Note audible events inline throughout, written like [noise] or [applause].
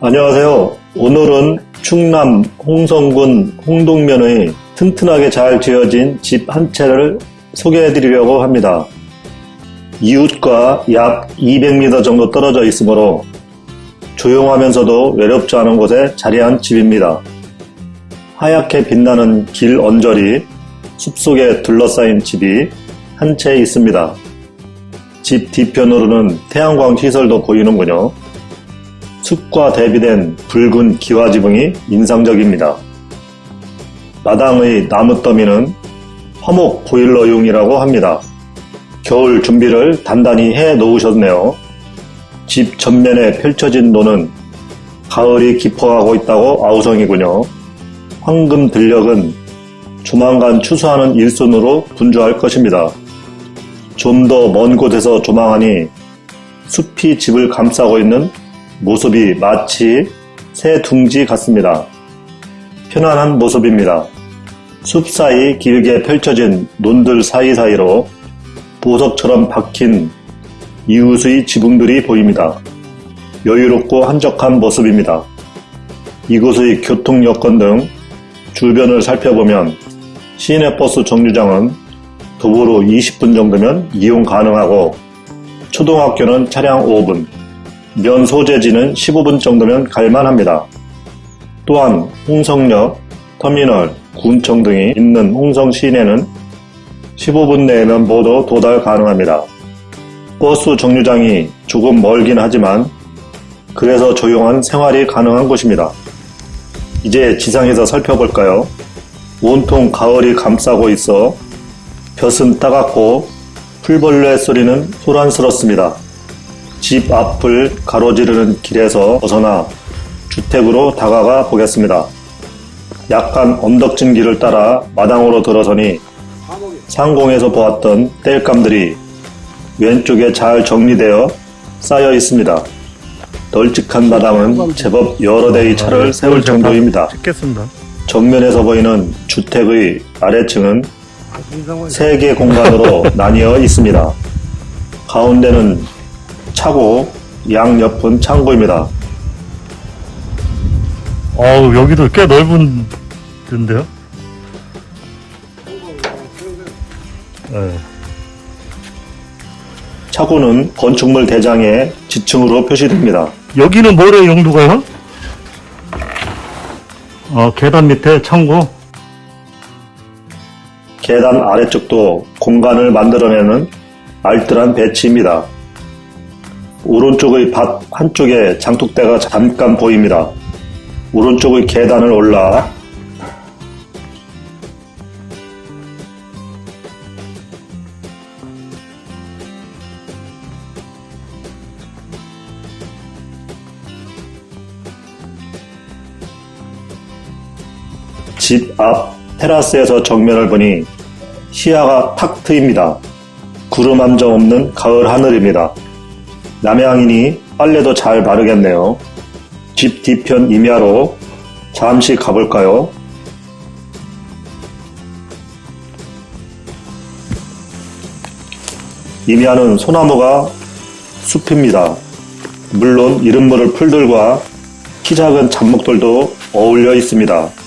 안녕하세요. 오늘은 충남 홍성군 홍동면의 튼튼하게 잘 지어진 집 한 채를 소개해 드리려고 합니다. 이웃과 약 200m 정도 떨어져 있으므로 조용하면서도 외롭지 않은 곳에 자리한 집입니다. 하얗게 빛나는 길 언저리, 숲속에 둘러싸인 집이 한 채 있습니다. 집 뒤편으로는 태양광 시설도 보이는군요. 숲과 대비된 붉은 기와 지붕이 인상적입니다. 마당의 나무 더미는 화목 보일러용이라고 합니다. 겨울 준비를 단단히 해 놓으셨네요. 집 전면에 펼쳐진 노는 가을이 깊어가고 있다고 아우성이군요. 황금 들녘은 조만간 추수하는 일손으로 분주할 것입니다. 좀 더 먼 곳에서 조망하니 숲이 집을 감싸고 있는 모습이 마치 새 둥지 같습니다. 편안한 모습입니다. 숲 사이 길게 펼쳐진 논들 사이사이로 보석처럼 박힌 이웃의 지붕들이 보입니다. 여유롭고 한적한 모습입니다. 이곳의 교통 여건 등 주변을 살펴보면 시내버스 정류장은 도보로 20분 정도면 이용 가능하고 초등학교는 차량 5분, 면 소재지는 15분 정도면 갈만합니다. 또한 홍성역, 터미널, 군청 등이 있는 홍성 시내는 15분 내면 모두 도달 가능합니다. 버스 정류장이 조금 멀긴 하지만 그래서 조용한 생활이 가능한 곳입니다. 이제 지상에서 살펴볼까요? 온통 가을이 감싸고 있어 볕은 따갑고 풀벌레 소리는 소란스럽습니다. 집 앞을 가로지르는 길에서 벗어나 주택으로 다가가 보겠습니다. 약간 언덕진 길을 따라 마당으로 들어서니 상공에서 보았던 땔감들이 왼쪽에 잘 정리되어 쌓여 있습니다. 널찍한 마당은 제법 여러 대의 차를 세울 정도입니다. 찍겠습니다. 정면에서 보이는 주택의 아래층은 세 개 공간으로 [laughs] 나뉘어 있습니다. 가운데는 차고 양옆은 창고입니다. 어우, 여기도 꽤 넓은 데인데요? 네. 차고는 건축물 대장의 지층으로 표시됩니다. 여기는 뭐래 용도가요? 어, 계단 밑에 창고. 계단 아래쪽도 공간을 만들어내는 알뜰한 배치입니다. 오른쪽의 밭 한쪽에 장독대가 잠깐 보입니다. 오른쪽의 계단을 올라 집 앞 테라스에서 정면을 보니 시야가 탁 트입니다. 구름 한 점 없는 가을 하늘입니다. 남양이니 빨래도 잘 마르겠네요. 집 뒤편 임야로 잠시 가볼까요? 임야는 소나무가 숲입니다. 물론 이름 모를 풀들과 키 작은 잡목들도 어울려 있습니다.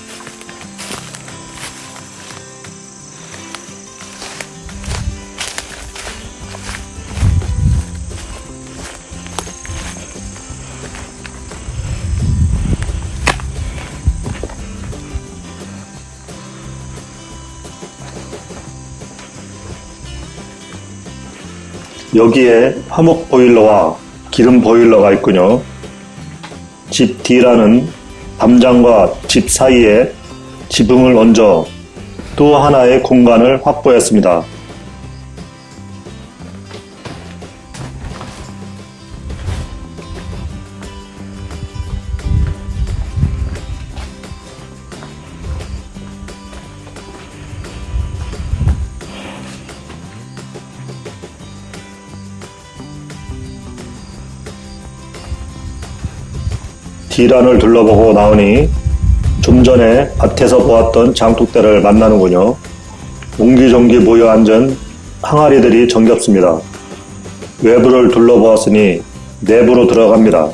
여기에 화목 보일러와 기름 보일러가 있군요. 집 뒤라는 담장과 집 사이에 지붕을 얹어 또 하나의 공간을 확보했습니다. 디란을 둘러보고 나오니 좀 전에 밭에서 보았던 장독대를 만나는군요. 옹기종기 모여 앉은 항아리들이 정겹습니다. 외부를 둘러보았으니 내부로 들어갑니다.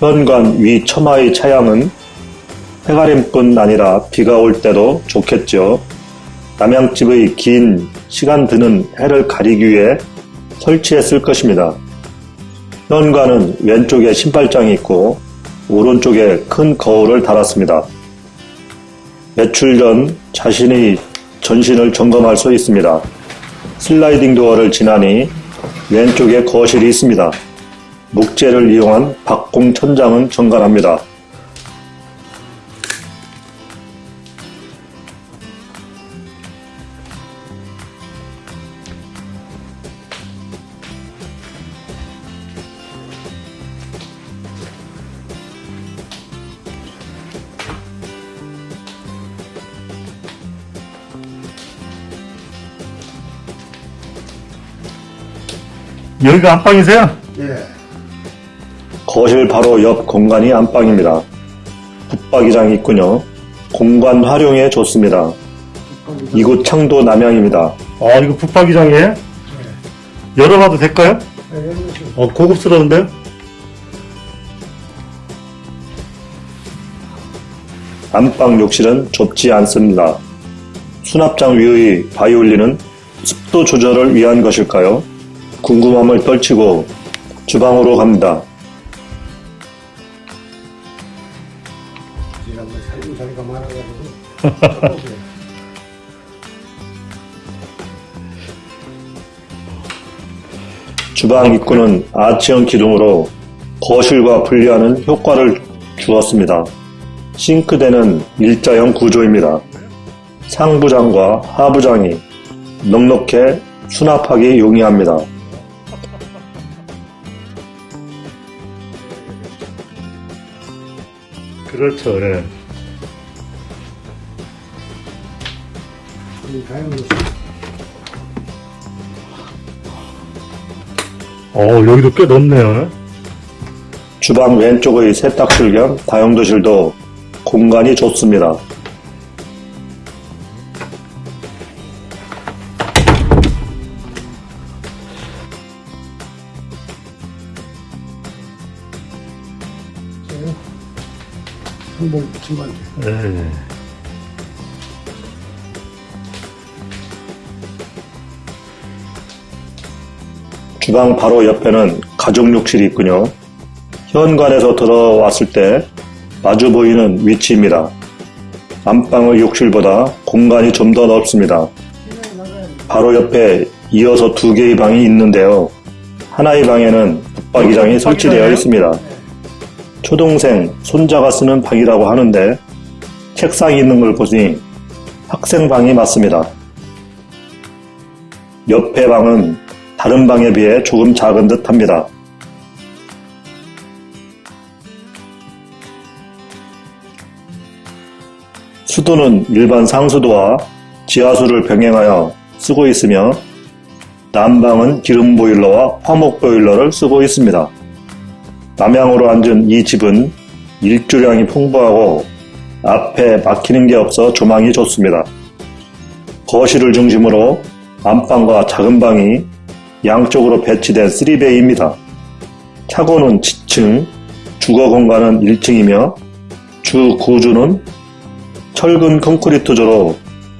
현관 위 처마의 차양은 해가림뿐 아니라 비가 올 때도 좋겠죠. 남양집의 긴 시간 드는 해를 가리기 위해 설치했을 것입니다. 현관은 왼쪽에 신발장이 있고 오른쪽에 큰 거울을 달았습니다. 매출 전 자신의 전신을 점검할 수 있습니다. 슬라이딩 도어를 지나니 왼쪽에 거실이 있습니다. 목재를 이용한 박공 천장은 정갈합니다. 여기가 안방이세요? 예. 거실 바로 옆 공간이 안방입니다. 붙박이장이 있군요. 공간 활용에 좋습니다. 이곳 창도 남향입니다. 아, 이거 붙박이장이에요? 열어봐도 될까요? 예. 어, 고급스러운데요? 안방 욕실은 좁지 않습니다. 수납장 위의 바이올린은 습도 조절을 위한 것일까요? 궁금함을 떨치고 주방으로 갑니다. [laughs] 주방 입구는 아치형 기둥으로 거실과 분리하는 효과를 주었습니다. 싱크대는 일자형 구조입니다. 상부장과 하부장이 넉넉해 수납하기 용이합니다. 그렇죠, 예. 어, 여기도 꽤 넓네요. 주방 왼쪽의 세탁실 겸 다용도실도 공간이 좋습니다. 한복 집안. 예. 주방 바로 옆에는 가족 욕실이 있군요. 현관에서 들어왔을 때 마주 보이는 위치입니다. 안방의 욕실보다 공간이 좀 더 넓습니다. 바로 옆에 이어서 두 개의 방이 있는데요. 하나의 방에는 붙박이장이 설치되어 있습니다. 초동생, 손자가 쓰는 방이라고 하는데 책상이 있는 걸 보니 학생 방이 맞습니다. 옆에 방은 다른 방에 비해 조금 작은 듯 합니다. 수도는 일반 상수도와 지하수를 병행하여 쓰고 있으며 난방은 기름 보일러와 화목 보일러를 쓰고 있습니다. 남향으로 앉은 이 집은 일조량이 풍부하고 앞에 막히는 게 없어 조망이 좋습니다. 거실을 중심으로 안방과 작은 방이 양쪽으로 배치된 3베이입니다. 차고는 지층, 주거 공간은 1층이며 주 구조는 철근 콘크리트조로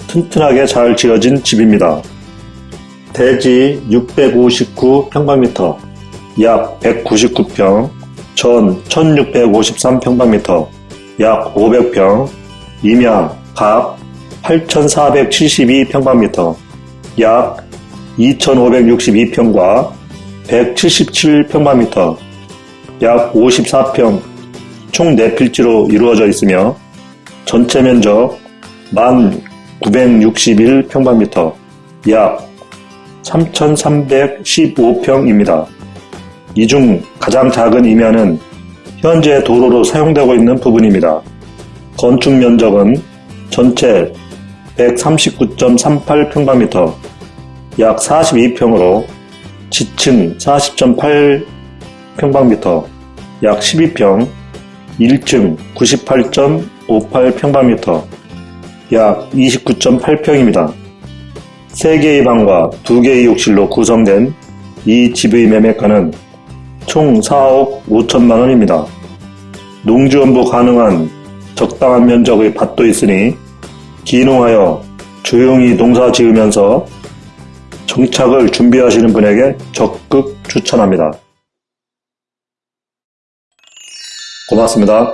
튼튼하게 잘 지어진 집입니다. 대지 659평방미터, 약 199평, 전 1653평방미터, 약 500평, 임양 각 8472평방미터, 약 2562평과 177평방미터, 약 54평 총 4필지로 이루어져 있으며 전체 면적 1961평방미터, 약 3315평입니다. 이 중 가장 작은 이면은 현재 도로로 사용되고 있는 부분입니다. 건축 면적은 전체 139.38평방미터, 약 42평으로 지층 40.8평방미터, 약 12평, 1층 98.58평방미터, 약 29.8평입니다. 3개의 방과 2개의 욕실로 구성된 이 집의 매매가는 총 4억 5천만 원입니다. 농지원부 가능한 적당한 면적의 밭도 있으니 기농하여 조용히 농사 지으면서 정착을 준비하시는 분에게 적극 추천합니다. 고맙습니다.